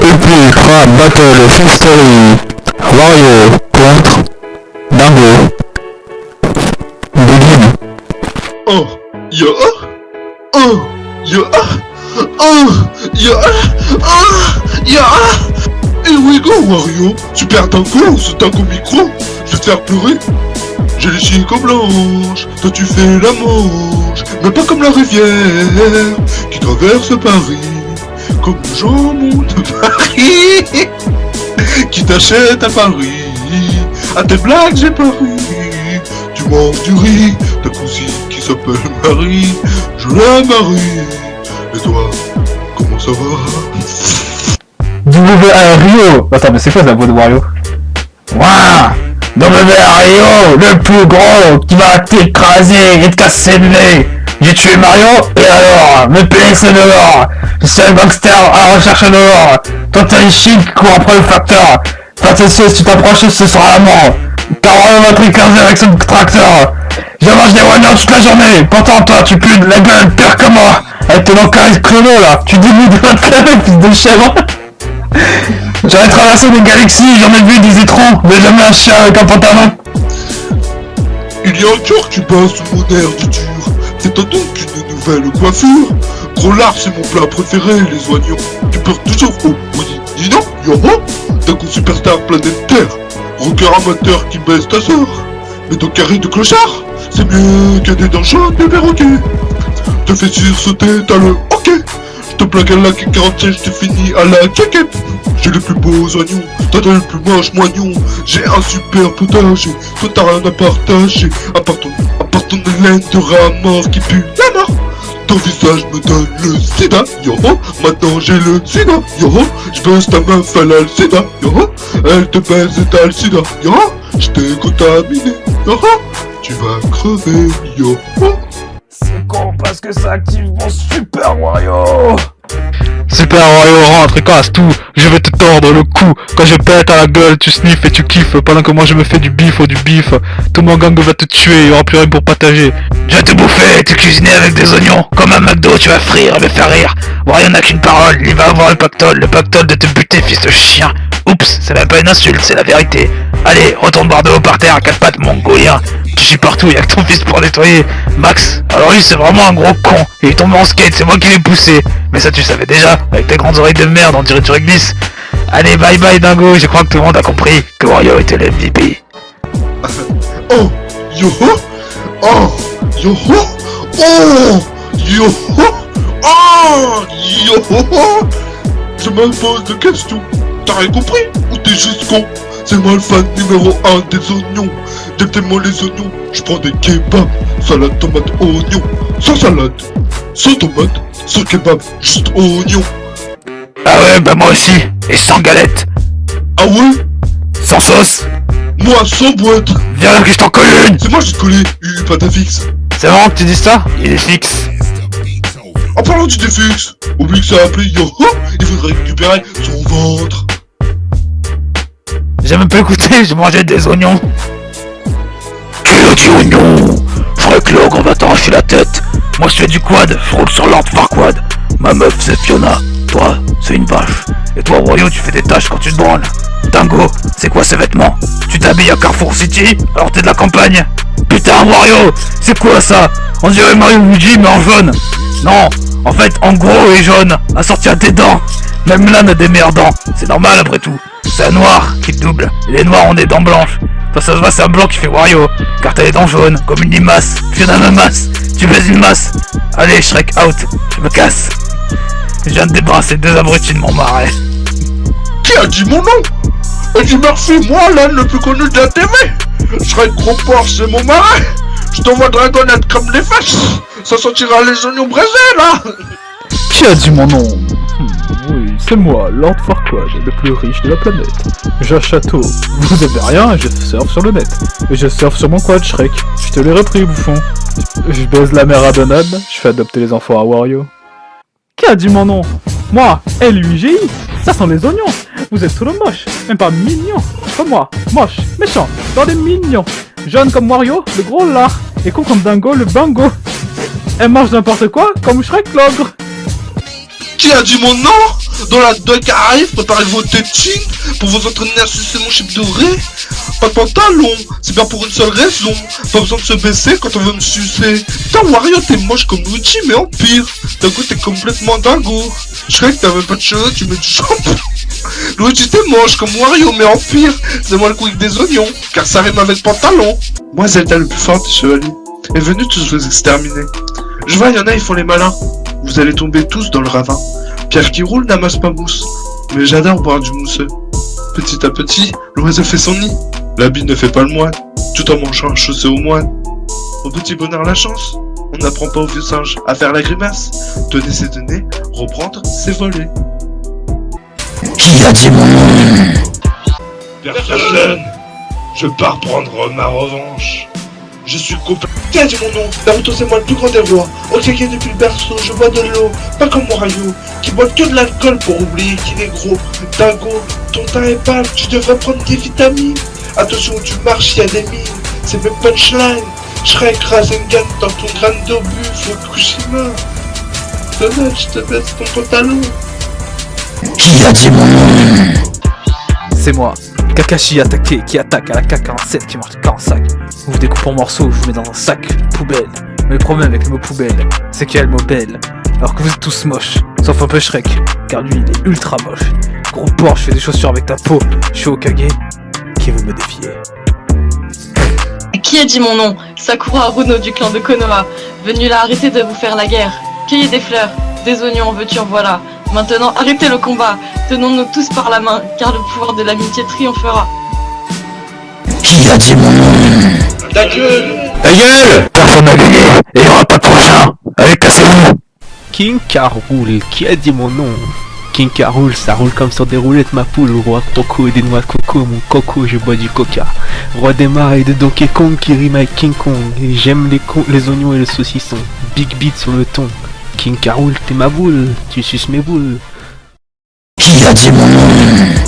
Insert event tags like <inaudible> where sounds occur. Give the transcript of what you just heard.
Et puis Crab Battle History Wario contre Dingo Begin Oh, ya, oh, ya, oh, ya, oh, ya. Here we go, Wario. Super dingo, ce dingo micro. Je vais te faire pleurer. J'ai les chiens comme blanche, toi tu fais la manche, mais pas comme la rivière qui traverse Paris, comme jambon de Paris qui t'achète à Paris. À tes blagues j'ai pas ri, tu manges du riz, ta cousine qui s'appelle Marie, je la marie. Et toi, comment ça va? W-A-R-I-O Attends, mais c'est quoi la voix de Wario? Ouah! W-A-R-I-O Le plus gros qui va t'écraser et te casser le nez J'ai tué Mario, et alors Me pénis dehors Je suis un gangster à recherche dehors Toi t'es un chien qui court après le facteur. Tu sais, si tu t'approches, ce sera la mort. Car on va t'écraser avec son tracteur. Je mange des one toute la journée. Pourtant toi tu pues de la gueule pire que moi. Avec ton encaris chrono là. Tu dégoûtes de votre fils de chèvre. J'aurais traversé des galaxies, j'en ai vu des étrons, mais jamais un chien avec un pantalon. Il y a un cœur qui bat sous mon air du dur. C'est donc une nouvelle coiffure. Gros lard, c'est mon plat préféré, les oignons. Tu pleures toujours Oh, oui, dis non, yoho D'un coup superstar planète Terre. Rocker amateur qui baisse ta sœur. Mais ton carré de clochard, c'est mieux que des dents chaudes de perroquet. Te fais sursauter, t'as le ok. Je te plaque à la 47, je te finis à la jaquette. J'ai les plus beaux oignons, t'as le plus moche moignon. J'ai un super potager, toi t'as rien à partager. Ton, haleine de rat qui pue la mort. Ton visage me donne le sida, yo Maintenant j'ai le sida, yo Je baisse ta meuf, elle a le sida, yo Elle te baise et t'as le sida, yo Je t'ai contaminé, yo Tu vas crever, yo C'est con parce que ça active mon super Wario Super Wario rentre et casse tout Je vais te tordre le cou. Quand je pète à la gueule, tu sniffes et tu kiffes. Pendant que moi je me fais du bif ou du bif. Tout mon gang va te tuer, il aura plus rien pour partager. Je vais te bouffer, te cuisiner avec des oignons. Comme un McDo, tu vas frire et me faire rire. Wario n'a qu'une parole, il va avoir le pactole. Le pactole de te buter, fils de chien Oups, c'est même pas une insulte, c'est la vérité. Allez, retourne boire de haut par terre à quatre pattes, mongolien Tu chies partout, y'a que ton fils pour nettoyer. Max, alors lui c'est vraiment un gros con. Il est tombé en skate, c'est moi qui l'ai poussé. Mais ça tu savais déjà, avec tes grandes oreilles de merde, on dirait que tu réglisses Allez, bye bye dingo, je crois que tout le monde a compris que Wario était le MVP <laughs> Oh, yo Oh, yo Oh, yo Oh, yo Je me pose des questions. T'as rien compris Ou t'es juste con C'est moi le fan numéro 1 des oignons. Dès les oignons, je prends des kebabs, salade, tomate, oignon. Sans salade, sans tomate, sans kebab, juste oignon. Ah ouais, bah moi aussi, et sans galette, Ah ouais? Sans sauce Moi sans boîte Viens là que je t'en colle une C'est moi qui te collé, une pâte à fixe. C'est marrant que tu dis ça? Il est fixe En parlant du défixe, oublie que ça a appelé il faudrait récupérer son ventre. J'ai même pas écouté, je mangeais des oignons. Qui a dit oignon? Frank on va t'arracher la tête. Moi je fais du quad, je roule sur l'ordre Farquad Ma meuf c'est Fiona, toi c'est une vache. Et toi Wario tu fais des tâches quand tu te branles. Dingo, c'est quoi ces vêtements? Tu t'habilles à Carrefour City? Alors t'es de la campagne? Putain Wario, c'est quoi ça? On dirait Mario Luigi mais en jaune. Non, en fait en gros et jaune, assorti à tes dents. Même là n'a des meilleures dents, c'est normal après tout c'est un noir qui te double. Et les noirs ont des dents blanches. Toi, ça se voit, c'est un blanc qui fait Wario. Car t'as les dents jaunes, comme une limace. Fiona me masse. Tu baises une masse. Allez, Shrek, out. Je me casse. Je viens de débarrasser deux abrutis de mon marais. Qui a dit mon nom? Eddie Murphy, moi l'âne le plus connu de la TV Je serai gros porc, c'est mon marais Je t'envoie dragonnette comme les fesses Ça sentira les oignons braisés là Qui a dit mon nom? C'est moi, Lord Farquaad, le plus riche de la planète. J'ai un château, vous avez rien, je surfe sur le net. Et je surfe sur mon quad Shrek. Je te l'ai repris, bouffon. Je baise la mère à Donald, je fais adopter les enfants à Wario. Qui a dit mon nom? Moi, L-U-I-G-I Ça sent les oignons. Vous êtes trop moche, même pas mignon. Comme moi, moche, méchant, dans des mignons. Jaune comme Wario, le gros lard. Et con comme Dingo, le bango. Elle mange n'importe quoi, comme Shrek l'ogre. Qui a dit mon nom? Dans la doc arrive, préparez vos tétines pour vous entraîner à sucer mon chip doré. Pas de pantalon, c'est bien pour une seule raison. Pas besoin de se baisser quand on veut me sucer. Putain, Wario, t'es moche comme Luigi, mais en pire. D'un coup, t'es complètement dingo. Je croyais que t'avais pas de cheveux, tu mets du shampoing. Luigi, t'es moche comme Wario, mais en pire. C'est moi le avec des oignons, car ça rime avec pantalon. Moi, Zelda le plus fort des chevaliers est venu tous vous exterminer. Je vois, y en a, ils font les malins. Vous allez tomber tous dans le ravin. Pierre qui roule n'amasse pas mousse. Mais j'adore boire du mousseux. Petit à petit, l'oiseau fait son nid. L'habit ne fait pas le moine, tout en mangeant un chaussé au moine. Au petit bonheur la chance, on n'apprend pas au vieux singe à faire la grimace. Donner ses données, reprendre ses volets. Qui a dit mon nom? Personne Je pars prendre ma revanche. Je suis copain. Tiens, dis mon nom? Naruto, c'est moi le plus grand des rois. Okage depuis le berceau, je bois de l'eau. Pas comme Wario, qui boit que de l'alcool pour oublier qu'il est gros. Dingo, ton teint est pâle, tu devrais prendre des vitamines. Attention où tu marches, y a des mines. C'est mes punchlines. Shrek, Rasengan dans ton crâne d'obus, Fukushima. Donald, je te baisse ton pantalon. Qui a dit mon nom? C'est moi, Kakashi attaqué, qui attaque à la K47 qui marche pas en sac. Vous vous découpe en morceaux, je vous mets dans un sac poubelle. Mais le problème avec le mot poubelle, c'est qu'il y a le mot belle. Alors que vous êtes tous moches, sauf un peu Shrek, car lui il est ultra moche. Gros porc, je fais des chaussures avec ta peau, je suis Okage. Qui veut me défier Qui a dit mon nom Sakura Haruno du clan de Konoha. Venu là arrêter de vous faire la guerre. Cueillez des fleurs, des oignons, en veux-tu en voilà. Maintenant, arrêtez le combat. Tenons-nous tous par la main, car le pouvoir de l'amitié triomphera. Qui a dit mon nom Ta gueule Ta gueule Personne n'a gagné Et il y aura pas de prochain Allez, cassez-vous King Car roule, qui a dit mon nom King Car roule, ça roule comme sur des roulettes ma poule, roi Toko et des noix de coco, mon coco, je bois du coca. Roi des marais de Donkey Kong qui rime avec King Kong, et j'aime les, les oignons et le saucisson. Big beat sur le ton. King Car roule, t'es ma boule, tu suces mes boules. Qui a dit mon nom?